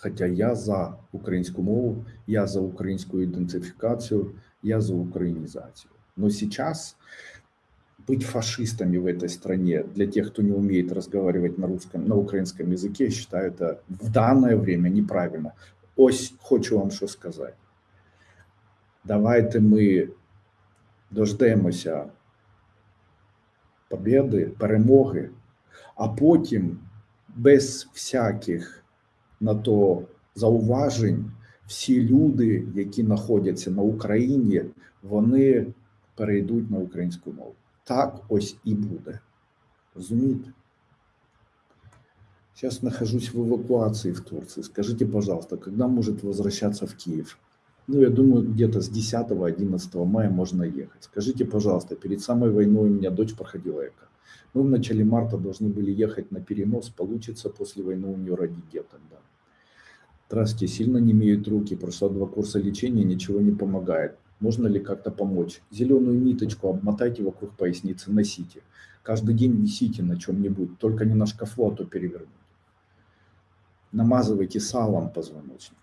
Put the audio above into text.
Хоча я за українську мову, я за українську ідентифікацію, я за українізацію. Но сейчас быть фашистами в этой стране для тех, кто не умеет разговаривать на русском, на украинском языке, я считаю это в данное время неправильно. Ось хочу вам що сказати. Давайте ми дождемося побєди, перемоги, а потім без всяких на то зауважень всі люди, які знаходяться на Україні, вони перейдуть на українську мову. Так ось і буде. Розумієте? Сейчас нахожусь в эвакуации в Турции. Скажите, пожалуйста, когда может возвращаться в Киев? Ну, я думаю, где-то с 10-11 мая можно ехать. Скажите, пожалуйста, перед самой войной у меня дочь проходила ЭКО. Мы в начале марта должны были ехать на перенос. Получится после войны у нее родить тогда. Здравствуйте, сильно не имеют руки, прошла два курса лечения, ничего не помогает. Можно ли как-то помочь? Зеленую ниточку обмотайте вокруг поясницы, носите. Каждый день висите на чем-нибудь, только не на шкафу, а то перевернуть. Намазывайте салом позвоночник.